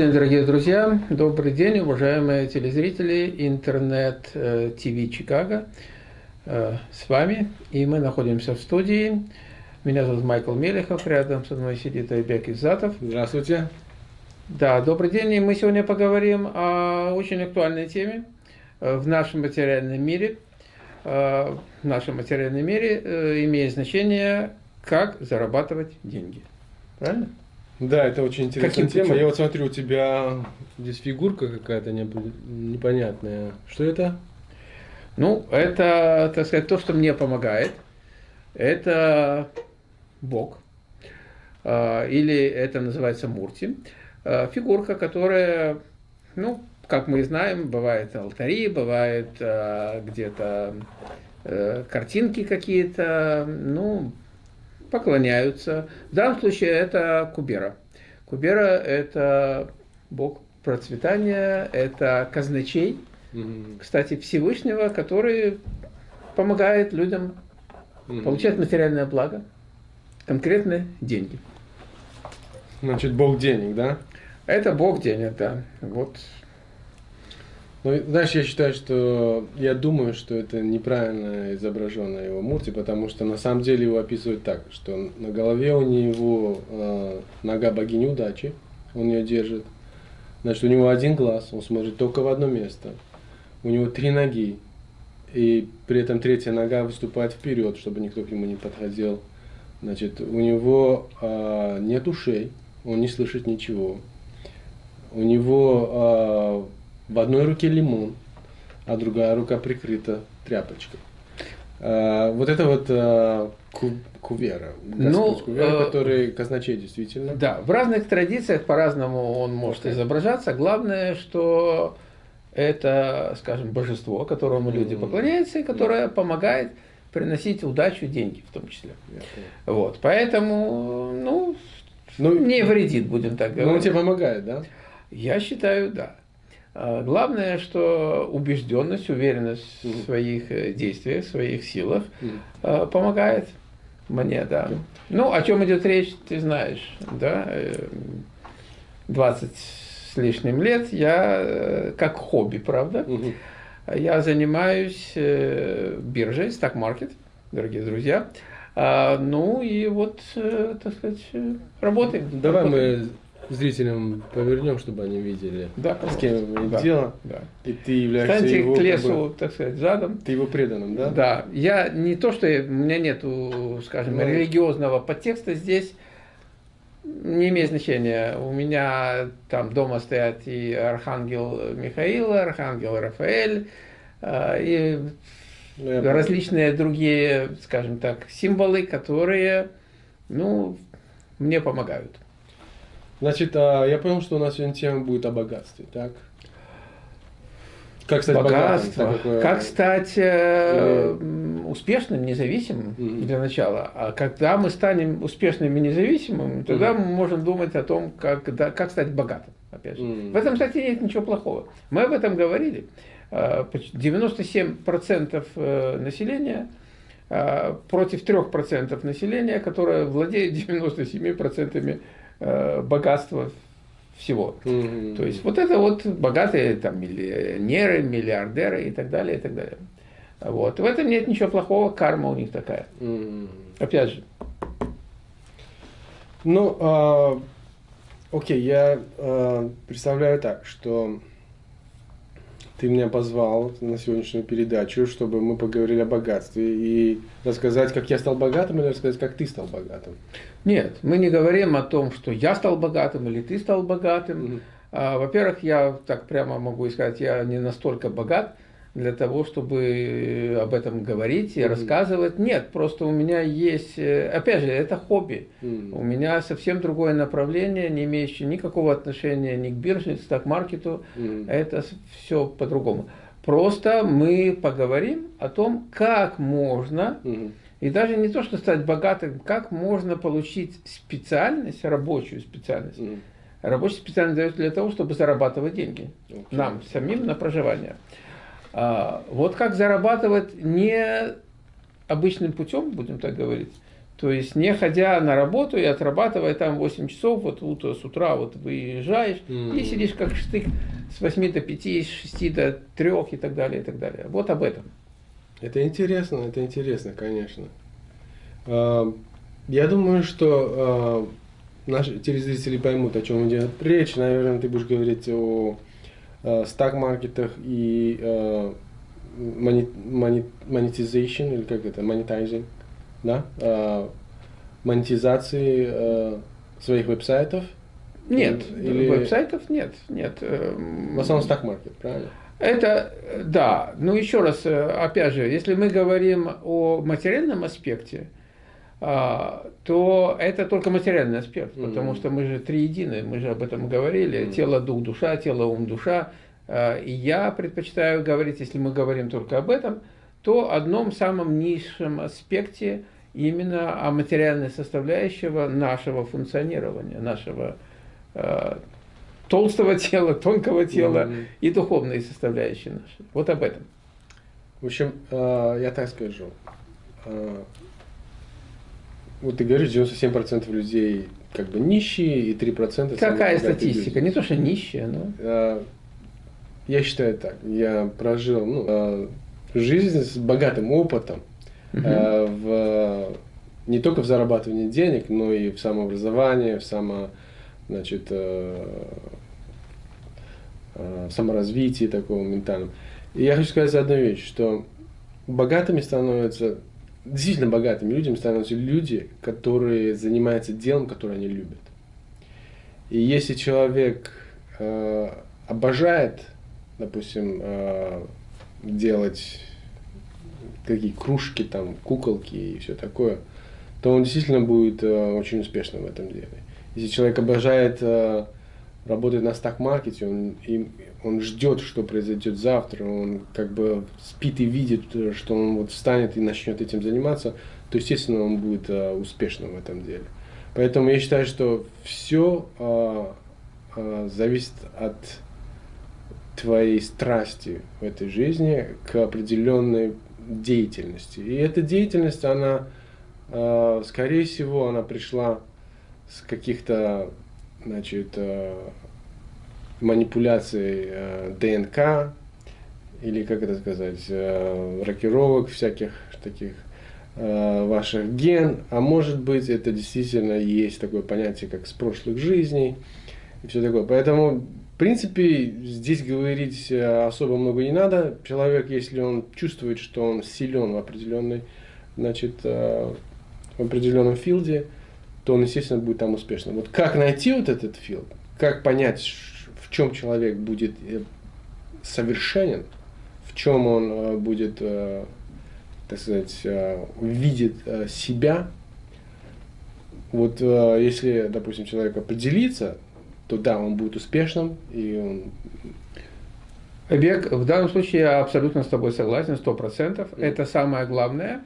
день, дорогие друзья, добрый день, уважаемые телезрители интернет-ТВ Чикаго. Э, с вами, и мы находимся в студии. Меня зовут Майкл Мелехов, рядом со мной сидит Айбек Иззатов. Здравствуйте. Да, добрый день, и мы сегодня поговорим о очень актуальной теме э, в нашем материальном мире. Э, в нашем материальном мире имеет значение, как зарабатывать деньги. Правильно? Да, это очень интересная Каким тема. Путем? Я вот смотрю, у тебя здесь фигурка какая-то непонятная. Что это? Ну, это, так сказать, то, что мне помогает. Это Бог. А, или это называется Мурти. А, фигурка, которая, ну, как мы знаем, бывает алтари, бывает а, где-то э, картинки какие-то, ну, поклоняются. В данном случае это Кубера. Кубера – это бог процветания, это казначей, mm-hmm. кстати, Всевышнего, который помогает людям mm-hmm. получать материальное благо, конкретно деньги. Значит, бог денег, да? Это бог денег, да. Вот ну, знаешь, я считаю, что я думаю, что это неправильно изображено его Мурти, потому что на самом деле его описывают так, что на голове у него э, нога богини удачи, он ее держит. Значит, у него один глаз, он смотрит только в одно место. У него три ноги, и при этом третья нога выступает вперед, чтобы никто к нему не подходил. Значит, у него э, нет ушей, он не слышит ничего. У него э, в одной руке лимон, а другая рука прикрыта тряпочкой. А, вот это вот а, ку, кувера, ну, кувера, э, который казначей действительно. Да, в разных традициях по-разному он может okay. изображаться. Главное, что это, скажем, божество, которому люди поклоняются, и которое yeah. помогает приносить удачу, деньги в том числе. Yeah. Вот, поэтому, ну, ну, не вредит, будем так говорить. Но он тебе помогает, да? Я считаю, да. А, главное, что убежденность, уверенность в своих э, действиях, в своих силах а, помогает мне, да. Ну, о чем идет речь, ты знаешь, да. 20 э, с лишним лет я, э, как хобби, правда, я занимаюсь биржей, стак-маркет, дорогие друзья. А, ну и вот, так сказать, работаем. Давай работаем. мы зрителям повернем, чтобы они видели, да, с кем имеет да, дело. Да. И ты являешься Станьте его, к лесу, как бы, так сказать, задом. Ты его преданным, да? Да. Я не то, что я, у меня нету, скажем, ну, религиозного подтекста здесь, не имеет значения. У меня там дома стоят и архангел Михаил, архангел Рафаэль, а, и ну, различные другие, скажем так, символы, которые, ну, мне помогают. Значит, а, я понял, что у нас сегодня тема будет о богатстве, так? Как стать Богатство. богатым? Как стать э, успешным, независимым mm-hmm. для начала. А когда мы станем успешными и независимыми, тогда mm-hmm. мы можем думать о том, как, да, как стать богатым. Опять же. Mm-hmm. В этом, кстати, нет ничего плохого. Мы об этом говорили. 97% э, населения э, против 3% населения, которое владеет 97% Э, богатства всего. Mm-hmm. То есть вот это вот богатые там миллионеры, миллиардеры и так далее, и так далее. Вот. В этом нет ничего плохого, карма у них такая. Mm-hmm. Опять же. Ну, э, окей, я э, представляю так, что ты меня позвал на сегодняшнюю передачу, чтобы мы поговорили о богатстве и рассказать, как я стал богатым, или рассказать, как ты стал богатым. Нет, мы не говорим о том, что я стал богатым или ты стал богатым. Угу. А, во-первых, я так прямо могу сказать, я не настолько богат, для того, чтобы об этом говорить и mm-hmm. рассказывать. Нет, просто у меня есть, э, опять же, это хобби. Mm-hmm. У меня совсем другое направление, не имеющее никакого отношения ни к бирже, ни к сток-маркету. Mm-hmm. Это все по-другому. Просто мы поговорим о том, как можно, mm-hmm. и даже не то, что стать богатым, как можно получить специальность, рабочую специальность. Mm-hmm. Рабочая специальность дается для того, чтобы зарабатывать деньги okay. нам самим на проживание. А, вот как зарабатывать не обычным путем, будем так говорить, То есть, не ходя на работу и отрабатывая там 8 часов, вот, вот с утра вот выезжаешь mm-hmm. и сидишь как штык с 8 до 5, с 6 до 3 и так далее, и так далее. Вот об этом. Это интересно, это интересно, конечно. А, я думаю, что а, наши телезрители поймут, о чем идет речь. Наверное, ты будешь говорить о а, стак-маркетах и монетизation, или как это, монетизинг, да, монетизации своих веб-сайтов. Нет, или... веб-сайтов нет, нет. Эм, В основном стак-маркет, правильно? Это, да, ну еще раз, э, опять же, если мы говорим о материальном аспекте, то это только материальный аспект, потому что мы же триедины, мы же об этом говорили, тело, дух, душа, тело, ум, душа. А, и я предпочитаю говорить, если мы говорим только об этом, то одном самом низшем аспекте именно о материальной составляющего нашего функционирования, нашего а, толстого тела, тонкого тела mm-hmm. и духовные составляющие наши. Вот об этом. В общем, э, я так скажу. Э, вот ты говоришь, 97% людей как бы нищие и 3% Какая статистика? Люди. Не то, что нищие, но... Э, я считаю так. Я прожил ну, жизнь с богатым опытом угу. в, не только в зарабатывании денег, но и в самообразовании, в само, значит, Э, саморазвитии такого ментальном. И я хочу сказать одну вещь, что богатыми становятся, действительно богатыми людьми становятся люди, которые занимаются делом, которое они любят. И если человек э, обожает, допустим, э, делать какие кружки, там, куколки и все такое, то он действительно будет э, очень успешным в этом деле. Если человек обожает э, работает на стак-маркете, он, он ждет, что произойдет завтра, он как бы спит и видит, что он вот встанет и начнет этим заниматься, то, естественно, он будет а, успешным в этом деле. Поэтому я считаю, что все а, а, зависит от твоей страсти в этой жизни к определенной деятельности. И эта деятельность, она, а, скорее всего, она пришла с каких-то значит, э, манипуляций э, ДНК, или, как это сказать, э, рокировок всяких таких ваших ген, а может быть это действительно есть такое понятие, как с прошлых жизней и все такое. Поэтому, в принципе, здесь говорить особо много не надо. Человек, если он чувствует, что он силен в определенной, значит, в определенном филде, то он, естественно, будет там успешным. Вот как найти вот этот филд, как понять, в чем человек будет э, совершенен, в чем он э, будет, э, так сказать, видит себя. Вот если, допустим, человек определится, то да, он будет успешным, и он Бег, в данном случае я абсолютно с тобой согласен, сто процентов. Это самое главное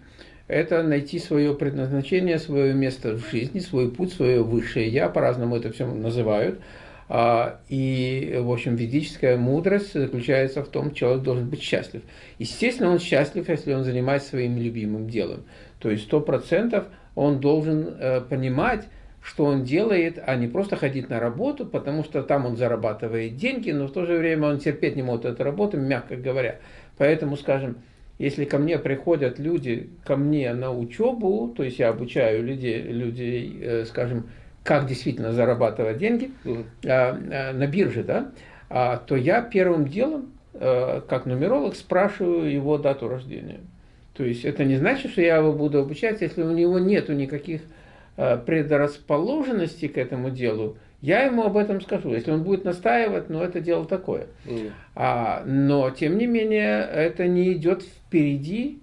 это найти свое предназначение, свое место в жизни, свой путь, свое высшее я, по-разному это все называют. А, и, в общем, ведическая мудрость заключается в том, что человек должен быть счастлив. Естественно, он счастлив, если он занимается своим любимым делом. То есть сто процентов он должен э, понимать, что он делает, а не просто ходить на работу, потому что там он зарабатывает деньги, но в то же время он терпеть не может эту работу, мягко говоря. Поэтому, скажем, если ко мне приходят люди, ко мне на учебу, то есть я обучаю людей, людей э, скажем, как действительно зарабатывать деньги mm на бирже, да, а, то я первым делом, э, как нумеролог, спрашиваю его дату рождения. То есть это не значит, что я его буду обучать, если у него нет никаких предрасположенностей к этому делу, я ему об этом скажу. Если он будет настаивать, ну это дело такое. Mm. А, но, тем не менее, это не идет впереди,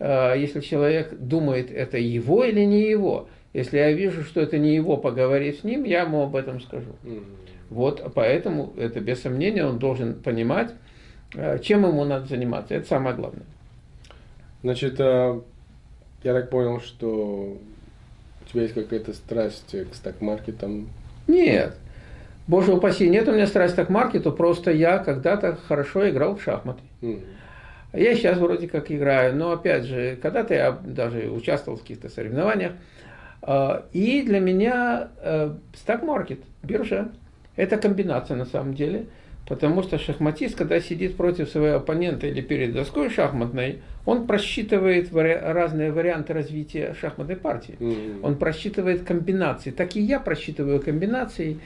а, если человек думает, это его или не его. Если я вижу, что это не его, поговорить с ним, я ему об этом скажу. Вот, поэтому это без сомнения, он должен понимать, а, чем ему надо заниматься. Это самое главное. Значит, а, я так понял, что у тебя есть какая-то страсть к стак-маркетам, нет. Боже упаси, нет у меня страсти к маркету, просто я когда-то хорошо играл в шахматы. Mm. Я сейчас вроде как играю, но опять же, когда-то я даже участвовал в каких-то соревнованиях. А, и для меня стак-маркет, биржа, это комбинация на самом деле. Потому что шахматист, когда сидит против своего оппонента или перед доской шахматной, он просчитывает вари разные варианты развития шахматной партии. Mm -hmm. Он просчитывает комбинации. Так и я просчитываю комбинации.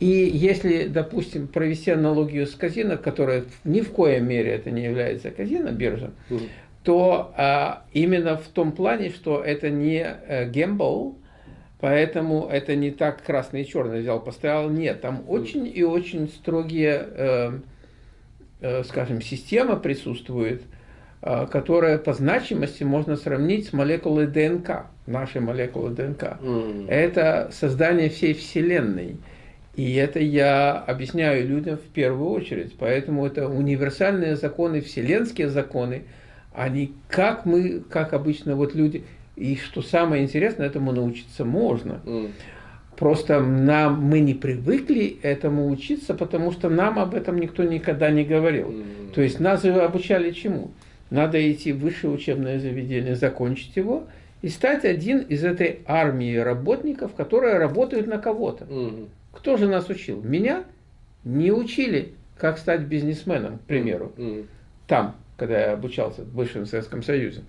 И если, допустим, провести аналогию с казино, которая ни в коей мере это не является казино, биржа, -hmm. То а, именно в том плане, что это не а, гембл, Поэтому это не так красный и черный взял, поставил. Нет, там очень и очень строгие, э, э, скажем, система присутствует, э, которая по значимости можно сравнить с молекулой ДНК, нашей молекулой ДНК. Mm. Это создание всей Вселенной. И это я объясняю людям в первую очередь. Поэтому это универсальные законы, вселенские законы, они как мы, как обычно вот люди, и что самое интересное, этому научиться можно. Mm. Просто нам, мы не привыкли этому учиться, потому что нам об этом никто никогда не говорил. Mm. То есть нас обучали чему? Надо идти в высшее учебное заведение, закончить его и стать один из этой армии работников, которые работают на кого-то. Mm. Кто же нас учил? Меня не учили, как стать бизнесменом, к примеру. Mm. Там, когда я обучался в бывшем Советском Союзе.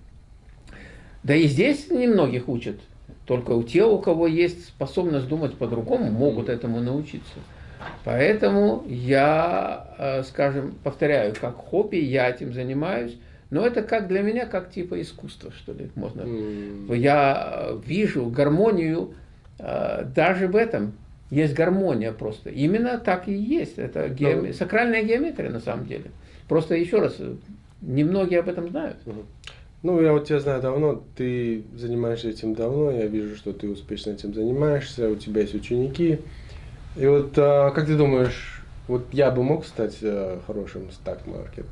Да и здесь немногих учат. Только у тех, у кого есть способность думать по-другому, могут этому научиться. Поэтому я, э, скажем, повторяю, как хобби, я этим занимаюсь. Но это как для меня, как типа искусства, что ли, можно. Mm. Я вижу гармонию э, даже в этом. Есть гармония просто. Именно так и есть. Это геом... mm. сакральная геометрия на самом деле. Просто еще раз, немногие об этом знают. Ну, я вот тебя знаю давно, ты занимаешься этим давно, я вижу, что ты успешно этим занимаешься, у тебя есть ученики. И вот а, как ты думаешь, вот я бы мог стать а, хорошим стак-маркет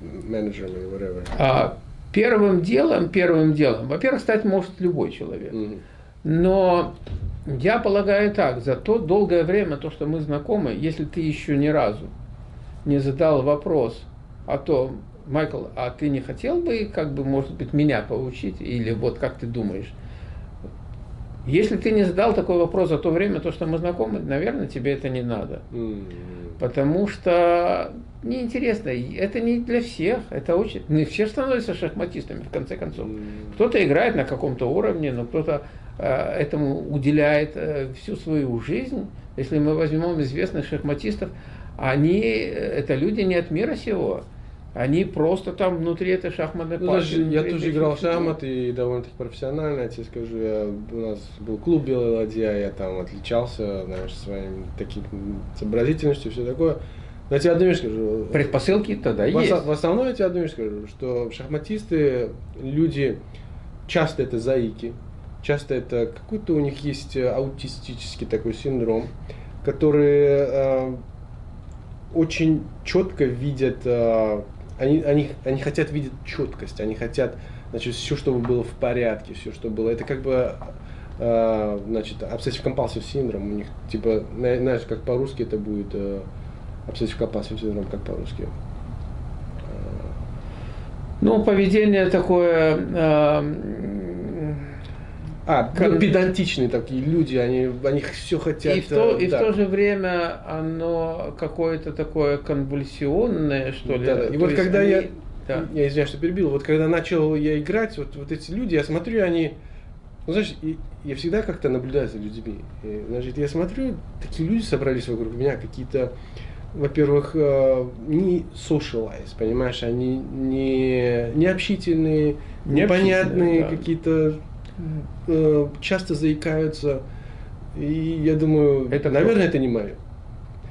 менеджером или whatever? А, первым делом, первым делом, во-первых, стать может любой человек. Mm-hmm. Но я полагаю так, за то долгое время, то, что мы знакомы, если ты еще ни разу не задал вопрос о том, Майкл, а ты не хотел бы, как бы, может быть, меня поучить? Или вот как ты думаешь? Если ты не задал такой вопрос за то время, то, что мы знакомы, наверное, тебе это не надо. Mm. Потому что неинтересно. Это не для всех. Это очень... Не все становятся шахматистами, в конце концов. Mm. Кто-то играет на каком-то уровне, но кто-то э, этому уделяет э, всю свою жизнь. Если мы возьмем известных шахматистов, они, э, это люди не от мира сего. Они просто там внутри этой шахматной ну, партии. Я тоже играл в шахматы и довольно-таки профессионально, я тебе скажу. Я, у нас был клуб «Белая ладья», я там отличался, знаешь, своим таким сообразительностью, все такое. Но я тебе одну вещь скажу. Предпосылки тогда в, есть. В основном я тебе одну вещь скажу, что шахматисты, люди, часто это заики, часто это какой-то у них есть аутистический такой синдром, который э, очень четко видят э, они, они, они хотят видеть четкость, они хотят, значит, все, чтобы было в порядке, все, что было. Это как бы, э, значит, obsessive compulsive синдром у них, типа, знаешь, как по-русски это будет э, obsessive compulsive синдром, как по-русски. Ну, поведение такое, э, а, ну, педантичные такие люди, они, они все хотят. И в то, и в то же время оно какое-то такое конвульсионное, что ли. Да, да. И вот когда они... я, да. я извиняюсь, что перебил, вот когда начал я играть, вот, вот эти люди, я смотрю, они, ну, знаешь, я всегда как-то наблюдаю за людьми. И, значит, я смотрю, такие люди собрались вокруг меня, какие-то, во-первых, э, не socialize, понимаешь, они не, не общительные, непонятные, да. какие-то Э, часто заикаются. И я думаю, это наверное, это не мое.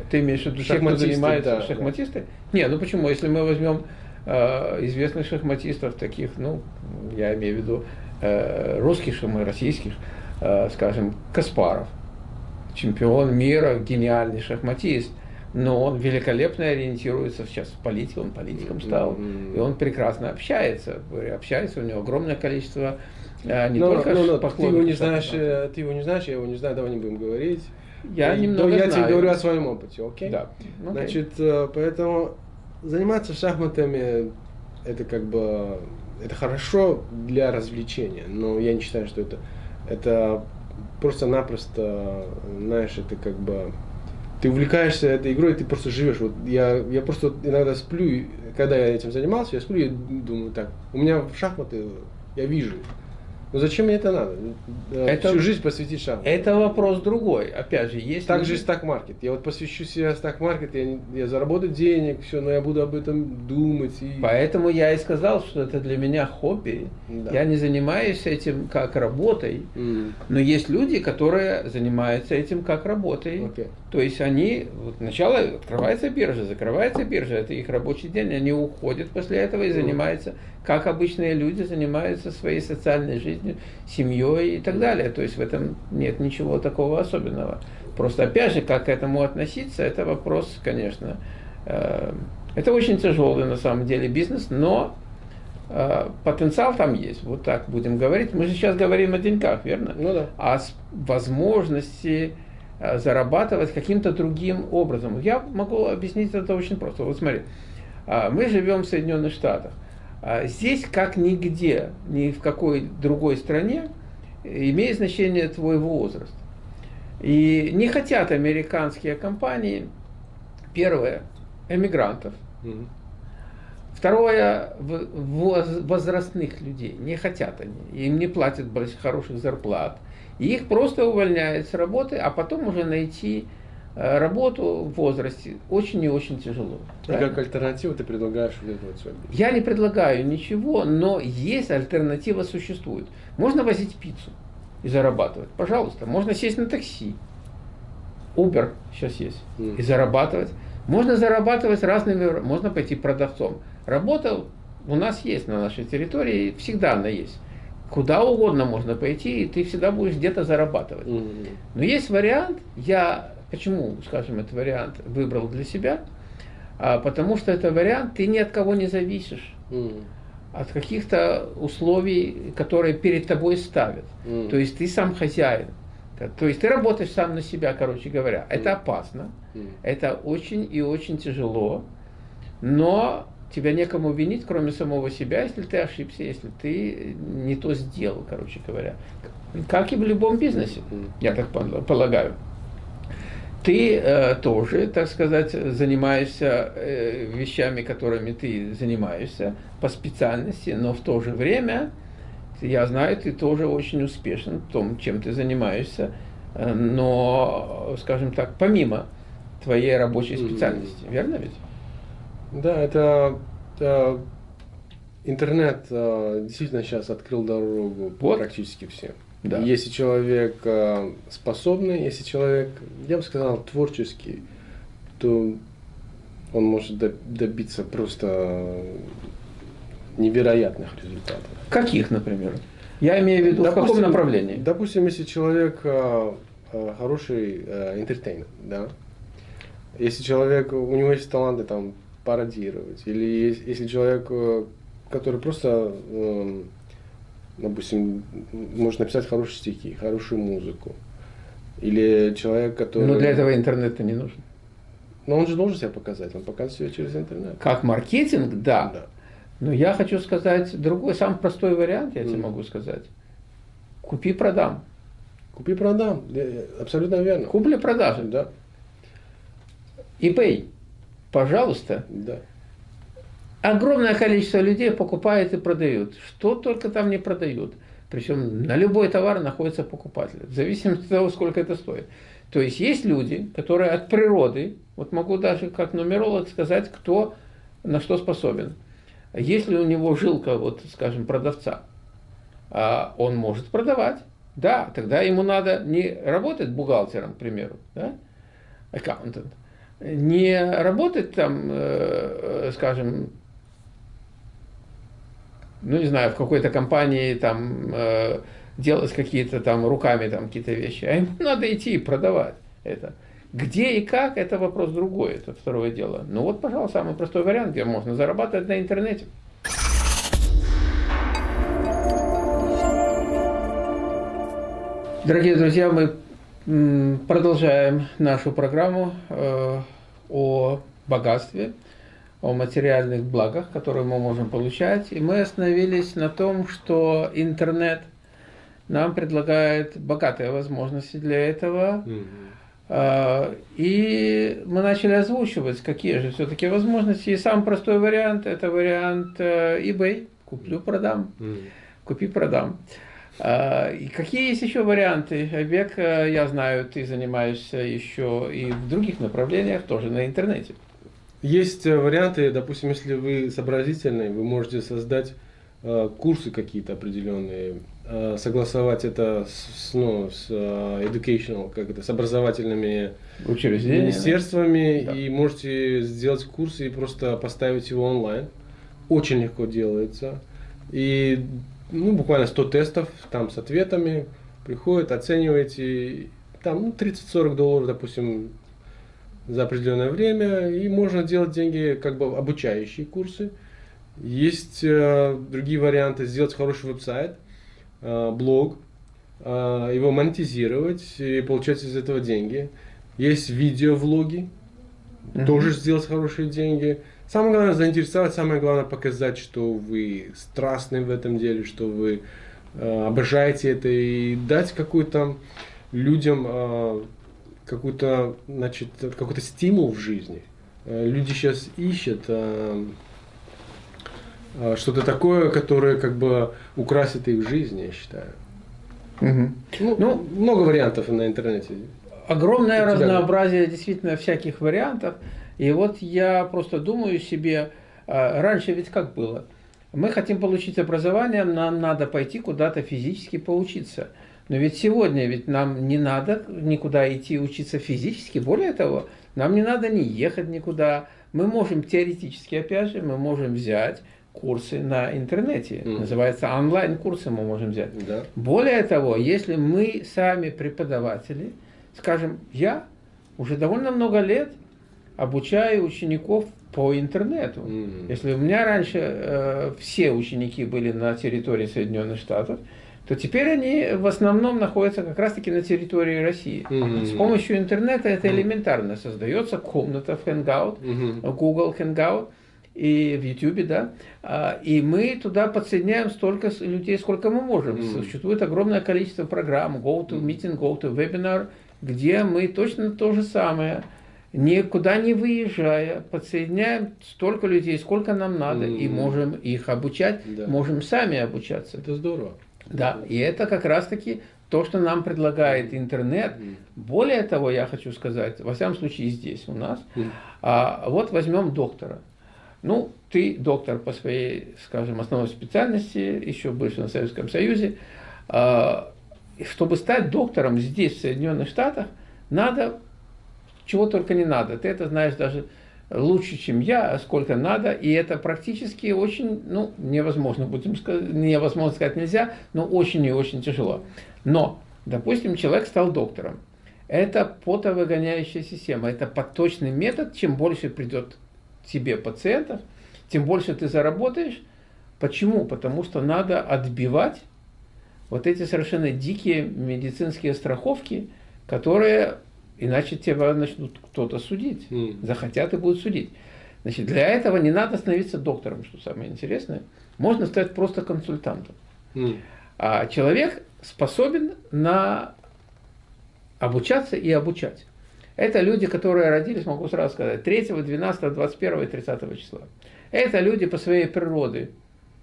Ты имеешь в виду тех, кто занимается да, шахматисты? Да. Не, ну почему? Если мы возьмем э, известных шахматистов, таких, ну, я имею в виду э, русских шахматистов, российских, э, скажем, Каспаров, чемпион мира, гениальный шахматист, но он великолепно ориентируется сейчас в политике, он политиком стал, mm-hmm. и он прекрасно общается, общается, у него огромное количество а, не но, только но, но, ты его не знаешь, э, ты его не знаешь, я его не знаю, давай не будем говорить. Я и, немного Я знаю. тебе говорю о своем опыте, окей? Да. Okay. Значит, э, поэтому заниматься шахматами это как бы это хорошо для развлечения, но я не считаю, что это это просто-напросто, знаешь, это как бы ты увлекаешься этой игрой, ты просто живешь. Вот я, я просто иногда сплю, когда я этим занимался, я сплю и думаю так, у меня в шахматы я вижу, ну зачем мне это надо? Э, это, Всю жизнь посвятить шахматам. Это вопрос другой. Опять же, есть... Так же и стак-маркет. Я вот посвящу себя стак-маркет, я, я заработаю денег, все, но я буду об этом думать. И... Поэтому я и сказал, что это для меня хобби. Да. Я не занимаюсь этим как работой, mm. но есть люди, которые занимаются этим как работой. Okay. То есть они, вот сначала открывается биржа, закрывается биржа, это их рабочий день, они уходят после этого и mm. занимаются, как обычные люди занимаются своей социальной жизнью, семьей и так далее. То есть в этом нет ничего такого особенного. Просто опять же, как к этому относиться, это вопрос, конечно, э, это очень тяжелый на самом деле бизнес, но э, потенциал там есть. Вот так будем говорить. Мы же сейчас говорим о деньгах, верно? Ну да. О возможности Э, зарабатывать каким-то другим образом. Я могу объяснить это очень просто. Вот смотри, а, мы живем в Соединенных Штатах. А, здесь, как нигде, ни в какой другой стране, имеет значение твой возраст. И не хотят американские компании, первое, эмигрантов, угу. Второе, возрастных людей. Не хотят они. Им не платят хороших зарплат. И их просто увольняют с работы, а потом уже найти работу в возрасте очень и очень тяжело. И правильно? как альтернативу ты предлагаешь вот вот Я не предлагаю ничего, но есть альтернатива существует. Можно возить пиццу и зарабатывать. Пожалуйста. Можно сесть на такси. Uber сейчас есть. Mm. И зарабатывать. Можно зарабатывать разными, можно пойти продавцом. Работа у нас есть на нашей территории, всегда она есть куда угодно можно пойти, и ты всегда будешь где-то зарабатывать. Mm-hmm. Но есть вариант, я почему, скажем, этот вариант выбрал для себя, а, потому что это вариант, ты ни от кого не зависишь. Mm-hmm. От каких-то условий, которые перед тобой ставят. Mm-hmm. То есть ты сам хозяин. То есть ты работаешь сам на себя, короче говоря. Это опасно, mm-hmm. это очень и очень тяжело, но тебя некому винить, кроме самого себя, если ты ошибся, если ты не то сделал, короче говоря. Как и в любом бизнесе, я так полагаю. Ты э, тоже, так сказать, занимаешься э, вещами, которыми ты занимаешься по специальности, но в то же время, я знаю, ты тоже очень успешен в том, чем ты занимаешься, э, но, скажем так, помимо твоей рабочей специальности, верно ведь? Да, это, это интернет э, действительно сейчас открыл дорогу вот. практически всем. Да. Если человек э, способный, если человек, я бы сказал, творческий, то он может добиться просто невероятных результатов. Каких, например? Я имею в виду, допустим, в каком направлении? Допустим, если человек э, хороший э, да, если человек, у него есть таланты там пародировать. Или если человек, э, который просто, допустим, может написать хорошие стихи, хорошую музыку. Или человек, который... Но для этого интернет не нужен. Но он же должен себя показать, он показывает себя через интернет. Как маркетинг, да. да. Но я хочу сказать другой, самый простой вариант, я mm. тебе могу сказать. Купи-продам. Купи-продам, абсолютно верно. Купли-продажи. Да. eBay. Пожалуйста. Да. Огромное количество людей покупает и продают. Что только там не продают. Причем на любой товар находится покупатель. В зависимости от того, сколько это стоит. То есть есть люди, которые от природы, вот могу даже как нумеролог сказать, кто на что способен. Если у него жилка, вот скажем, продавца, а он может продавать. Да, тогда ему надо не работать бухгалтером, к примеру, да, аккаунтент, не работать там, э, скажем, ну не знаю, в какой-то компании там э, делать какие-то там руками там какие-то вещи, а ему надо идти и продавать это. Где и как, это вопрос другой, это второе дело. Ну вот, пожалуйста, самый простой вариант, где можно зарабатывать на интернете. Дорогие друзья, мы продолжаем нашу программу э, о богатстве, о материальных благах, которые мы можем получать. И мы остановились на том, что интернет нам предлагает богатые возможности для этого. Mm-hmm. И мы начали озвучивать, какие же все-таки возможности. И самый простой вариант – это вариант э, eBay. Куплю-продам. Mm-hmm. Купи-продам. А, и какие есть еще варианты? Век, э, я знаю, ты занимаешься еще и в других направлениях, тоже на интернете. Есть э, варианты, допустим, если вы сообразительный, вы можете создать э, курсы какие-то определенные, э, согласовать это с, ну, с educational, как это, с образовательными министерствами, да. и можете сделать курсы и просто поставить его онлайн. Очень легко делается. И ну, буквально 100 тестов там с ответами, приходят, оцениваете, там ну, 30-40 долларов, допустим, за определенное время, и можно делать деньги, как бы обучающие курсы. Есть э, другие варианты, сделать хороший веб-сайт, э, блог, э, его монетизировать и получать из этого деньги. Есть видеовлоги, mm-hmm. тоже сделать хорошие деньги. Самое главное заинтересовать, самое главное показать, что вы страстны в этом деле, что вы э, обожаете это и дать какую-то людям э, какой-то, значит, какой-то стимул в жизни. Э, люди сейчас ищут э, э, что-то такое, которое как бы украсит их жизнь, я считаю. Угу. Ну, ну, много вариантов на интернете. Огромное разнообразие действительно всяких вариантов. И вот я просто думаю себе, раньше ведь как было? Мы хотим получить образование, нам надо пойти куда-то физически поучиться. Но ведь сегодня ведь нам не надо никуда идти учиться физически. Более того, нам не надо не ехать никуда. Мы можем теоретически, опять же, мы можем взять курсы на интернете. Mm. Называется онлайн-курсы мы можем взять. Да. Более того, если мы сами преподаватели, скажем, я уже довольно много лет обучаю учеников по интернету. Mm. Если у меня раньше э, все ученики были на территории Соединенных Штатов, то теперь они в основном находятся как раз-таки на территории России. Mm-hmm. С помощью интернета это элементарно. Создается комната в Hangout, mm-hmm. Google Hangout и в YouTube, да, а, и мы туда подсоединяем столько людей, сколько мы можем. Mm-hmm. Существует огромное количество программ, Go to Meeting, Go to Webinar, где мы точно то же самое, никуда не выезжая, подсоединяем столько людей, сколько нам надо, mm-hmm. и можем их обучать, да. можем сами обучаться. Это здорово. Да, и это как раз-таки то, что нам предлагает интернет. Более того, я хочу сказать, во всяком случае здесь у нас, а, вот возьмем доктора. Ну, ты доктор по своей, скажем, основной специальности, еще больше на Советском Союзе. А, чтобы стать доктором здесь, в Соединенных Штатах, надо, чего только не надо. Ты это знаешь даже лучше, чем я, сколько надо, и это практически очень, ну, невозможно, будем сказать, невозможно сказать нельзя, но очень и очень тяжело. Но, допустим, человек стал доктором. Это потовыгоняющая система, это поточный метод, чем больше придет тебе пациентов, тем больше ты заработаешь. Почему? Потому что надо отбивать вот эти совершенно дикие медицинские страховки, которые Иначе тебя начнут кто-то судить. Mm. Захотят и будут судить. Значит, для этого не надо становиться доктором, что самое интересное. Можно стать просто консультантом. Mm. А человек способен на обучаться и обучать. Это люди, которые родились, могу сразу сказать, 3, 12, 21 и 30 числа. Это люди по своей природе,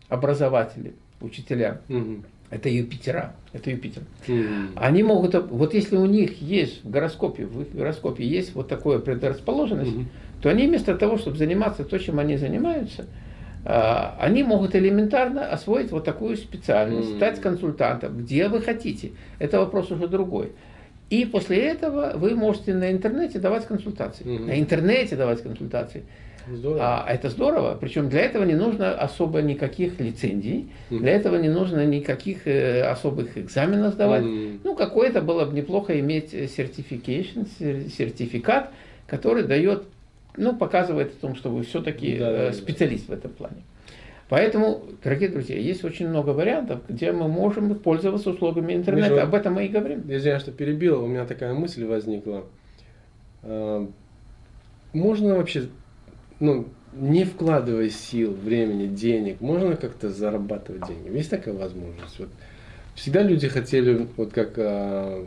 образователи, учителя. Mm -hmm. Это Юпитера. Это Юпитер. Mm. Они могут, вот если у них есть в гороскопе, в их гороскопе есть вот такое предрасположенность, mm -hmm. то они вместо того, чтобы заниматься то, чем они занимаются, а, они могут элементарно освоить вот такую специальность, mm. стать консультантом, где вы хотите. Это вопрос уже другой. И после этого вы можете на интернете давать консультации. Mm -hmm. На интернете давать консультации. Здорово. А, это здорово. Причем для этого не нужно особо никаких лицензий, mm. для этого не нужно никаких э, особых экзаменов сдавать. Mm. Ну, какой-то было бы неплохо иметь certification, сертификат, который дает, ну, показывает о том, что вы все-таки да, э, специалист да. в этом плане. Поэтому, дорогие друзья, есть очень много вариантов, где мы можем пользоваться услугами интернета. Между... Об этом мы и говорим. Я что перебил, у меня такая мысль возникла. А, можно вообще ну, не вкладывая сил, времени, денег, можно как-то зарабатывать деньги? Есть такая возможность? Вот всегда люди хотели, вот как, а,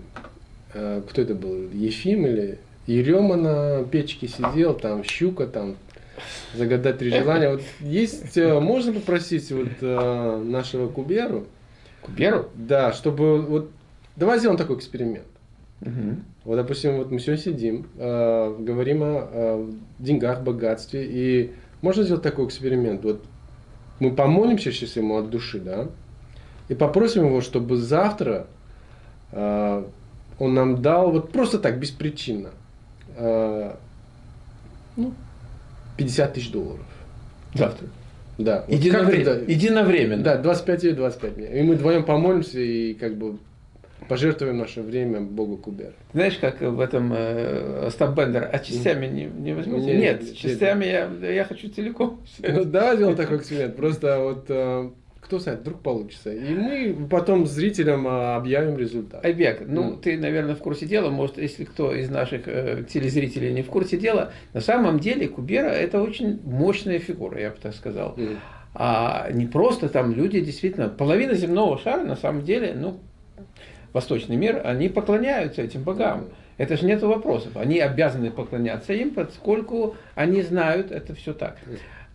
а, кто это был, Ефим или Ерема на печке сидел, там щука, там загадать три желания. Вот есть, э, можно попросить вот э, нашего Куберу? Куберу? Да, чтобы вот, давай сделаем такой эксперимент. Угу. Вот, допустим, вот мы сегодня сидим, э, говорим о, о деньгах, богатстве, и можно сделать такой эксперимент. Вот мы помолимся сейчас ему от души, да, и попросим его, чтобы завтра э, он нам дал вот просто так, беспричинно, э, ну, 50 тысяч долларов. Завтра. Да. Единовременно. Вот Единовременно. Да, 25 или 25 дней. И мы вдвоем помолимся и как бы пожертвуем наше время Богу Кубер. Знаешь, как в этом э, Остап Бендер, а частями не, не возьмете? Нет, нет, частями я, я хочу целиком. Ну, да, сделал такой эксперимент. Просто вот э, кто знает, вдруг получится. И мы потом зрителям э, объявим результат. Айбек, ну mm. ты, наверное, в курсе дела, может, если кто из наших э, телезрителей не в курсе дела, на самом деле Кубера это очень мощная фигура, я бы так сказал. Mm. А не просто там люди действительно, половина земного шара на самом деле, ну, восточный мир, они поклоняются этим богам. Это же нет вопросов. Они обязаны поклоняться им, поскольку они знают это все так.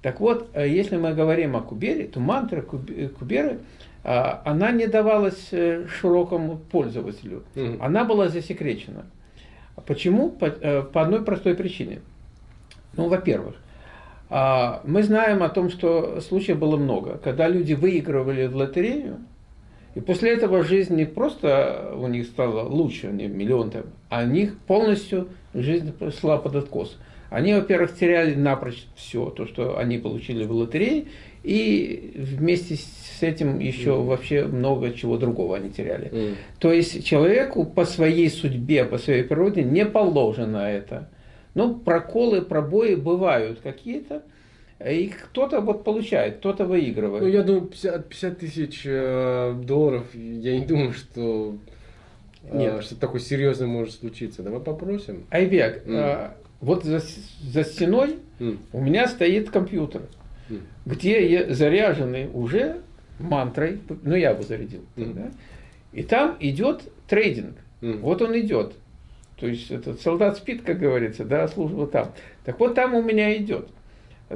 Так вот, э, если мы говорим о Кубере, то мантра э, Куберы, а, она не давалась э, широкому пользователю. Она была засекречена. Почему? По, по одной простой причине. Ну, во-первых, а, мы знаем о том, что случаев было много. Когда люди выигрывали в лотерею, и после этого жизнь не просто у них стала лучше, они миллион там, а у них полностью жизнь шла под откос. Они, во-первых, теряли напрочь все, то, что они получили в лотерее, и вместе с этим еще mm. вообще много чего другого они теряли. Mm. То есть человеку по своей судьбе, по своей природе не положено это. Ну, проколы, пробои бывают какие-то, и кто-то вот получает, кто-то выигрывает. Ну, я думаю, 50, 50 тысяч э, долларов, я не думаю, что э, Нет. что такое серьезное может случиться. Давай попросим. Айбек, mm. э, вот за, за стеной mm. у меня стоит компьютер, mm. где заряженный уже мантрой, ну я его зарядил, mm. да, и там идет трейдинг. Mm. Вот он идет. То есть этот солдат спит, как говорится, да, служба там. Так вот там у меня идет.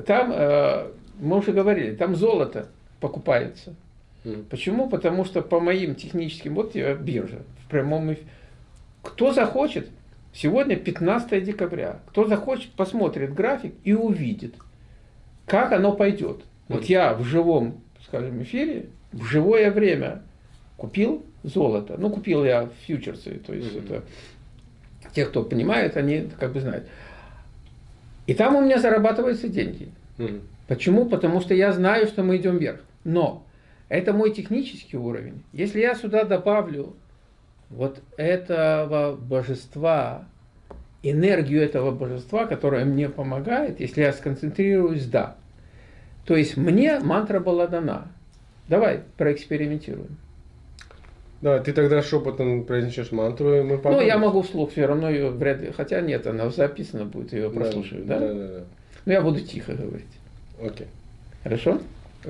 Там, э, мы уже говорили, там золото покупается. Mm. Почему? Потому что по моим техническим, вот биржа, в прямом эфире. Кто захочет, сегодня 15 декабря, кто захочет, посмотрит график и увидит, как оно пойдет. Mm. Вот я в живом, скажем, эфире, в живое время купил золото. Ну, купил я фьючерсы, то есть mm. это те, кто понимает, они как бы знают. И там у меня зарабатываются деньги. Mm. Почему? Потому что я знаю, что мы идем вверх. Но это мой технический уровень. Если я сюда добавлю вот этого божества, энергию этого божества, которая мне помогает, если я сконцентрируюсь, да. То есть мне мантра была дана. Давай проэкспериментируем. Да, ты тогда шепотом произнесешь мантру, и мы поможем. Ну, я могу вслух все равно ее вряд ли. Хотя нет, она записана будет, ее прослушаю, да? Да, да, да. Ну, я буду тихо говорить. Окей. Хорошо?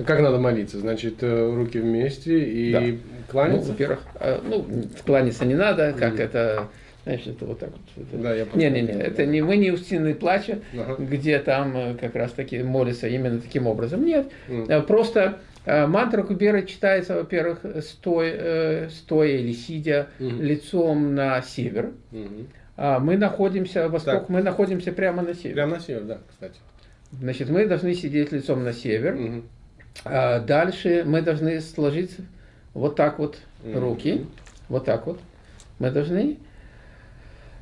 Как надо молиться? Значит, э, руки вместе и да. кланяться? Ну, во-первых, а, ну, кланяться не надо, как mm. это, знаешь, это вот так вот. Это... Да, я Не-не-не, это не мы не у стены плача, ага. где там э, как раз таки молятся именно таким образом. Нет, mm. просто Э, мантра Кубера читается, во-первых, стоя, э, стоя или сидя угу. лицом на север. Угу. Мы находимся, восток, так. мы находимся прямо на север. Прямо на север, да, кстати. Значит, мы должны сидеть лицом на север. Угу. А дальше мы должны сложить вот так вот угу. руки. Вот так вот. Мы должны.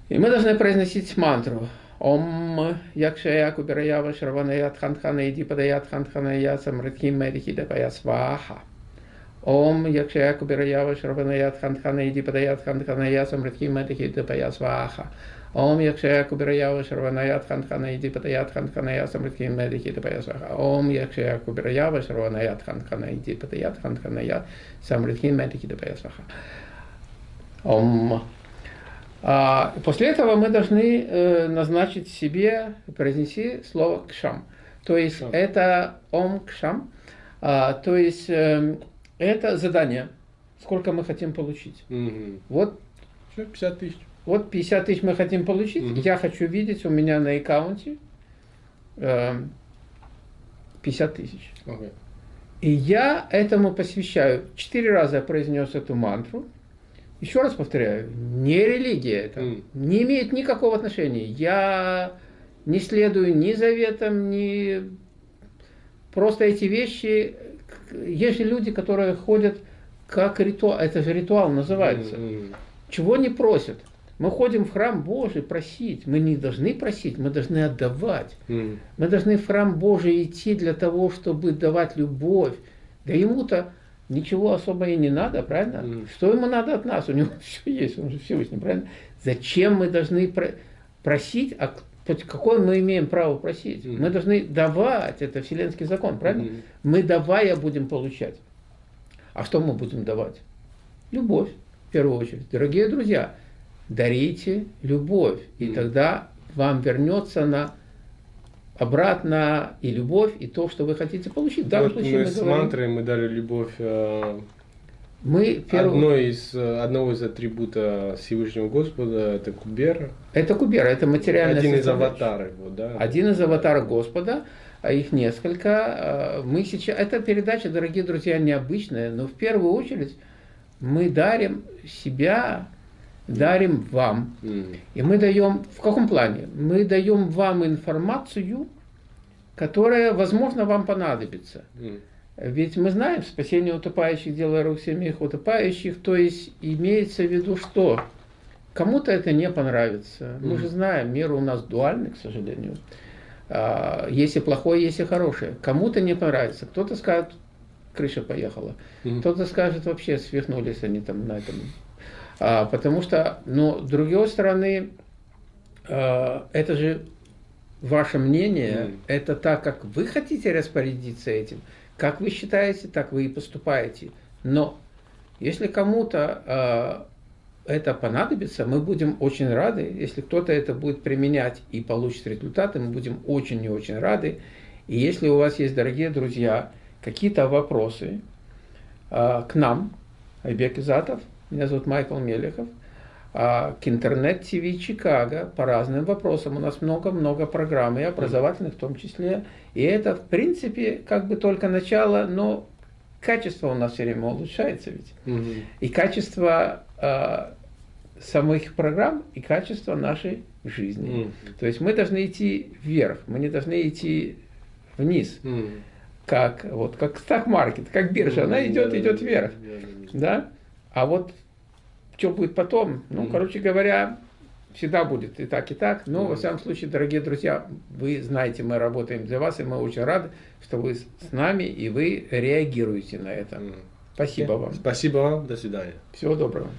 И мы должны произносить мантру. ओम यक्षया कुबेरया वश्रवणया खनखनयति पदया खनखनया समृद्धि मैरिहि दपया स्वाहा ओम यक्षया कुबेरया वश्रवणया खनखनयति पदया खनखनया समृद्धि मैरिहि दपया स्वाहा ओम यक्षया कुबेरया वश्रवणया खनखनयति पदया खनखनया समृद्धि मैरिहि दपया स्वाहा ओम यक्षया कुबेरया वश्रवणया खनखनयति पदया खनखनया समृद्धि मैरिहि दपया स्वाहा ओम после этого мы должны э, назначить себе, произнести слово кшам. То есть Шам. это ом кшам, а, то есть э, это задание, сколько мы хотим получить. Мгм. Вот, Всё, 50 тысяч. вот 50 тысяч мы хотим получить, Мгм. я хочу видеть у меня на аккаунте э, 50 тысяч. Окей. И я этому посвящаю. Четыре раза я произнес эту мантру. Еще раз повторяю, не религия это, Мгм. не имеет никакого отношения. Я не следую ни заветам, ни... Просто эти вещи... Есть же люди, которые ходят как ритуал, это же ритуал называется. Мгм. Чего не просят? Мы ходим в храм Божий просить. Мы не должны просить, мы должны отдавать. Мгм. Мы должны в храм Божий идти для того, чтобы давать любовь. Да ему-то ничего особо и не надо, правильно? Мгм. Что ему надо от нас? У него все есть, он же Всевышний, правильно? Зачем мы должны про- просить, а какое мы имеем право просить? Мгм. Мы должны давать, это вселенский закон, правильно? Мгм. Мы давая будем получать. А что мы будем давать? Любовь, в первую очередь. Дорогие друзья, дарите любовь, и Мгм. тогда вам вернется на обратно и любовь, и то, что вы хотите получить. В данном Вот случае мы мы с говорим, мантрой мы дали любовь э, мы в первую- одной из, э, одного из атрибута Всевышнего Господа, это Кубера. это кубера, это материальная Один из аватаров его, да? Один из аватаров Господа, а их несколько. А, Мы сейчас, эта передача, дорогие друзья, необычная, но в первую очередь мы дарим себя, дарим вам. И мы даем, в каком плане? Мы даем вам информацию, которая, возможно, вам понадобится. Ведь мы знаем, спасение утопающих, дело рук семьих утопающих, то есть имеется в виду, что кому-то это не понравится. Мы же знаем, мир у нас дуальный, к сожалению. А, Есть и плохое, есть и хорошее. Кому-то не понравится. Кто-то скажет, крыша поехала. Кто-то скажет, вообще свихнулись они там на этом. А, потому что, но с другой стороны, а, это же ваше мнение, Мгм. это так, как вы хотите распорядиться этим, как вы считаете, так вы и поступаете. Но если кому-то а, это понадобится, мы будем очень рады, если кто-то это будет применять и получит результаты, мы будем очень и очень рады. И если у вас есть, дорогие друзья, какие-то вопросы к нам, Айбек Изатов, меня зовут Майкл Мелехов, а, к интернет-ТВ Чикаго по разным вопросам. У нас много-много программ, и образовательных в том числе. И это, в принципе, как бы только начало, но качество у нас все время улучшается ведь. Мгм. И качество а, самих программ, и качество нашей жизни. М. То есть мы должны идти вверх, мы не должны идти вниз, М. как, вот, как стак-маркет, как биржа, она идет, идет вверх. Да? А вот что будет потом, ну, короче говоря, всегда будет и так, и так. Но, во всяком случае, дорогие друзья, вы знаете, мы работаем для вас, и мы очень рады, что вы с нами, и вы реагируете на это. Спасибо вам. Спасибо вам, до свидания. Всего доброго.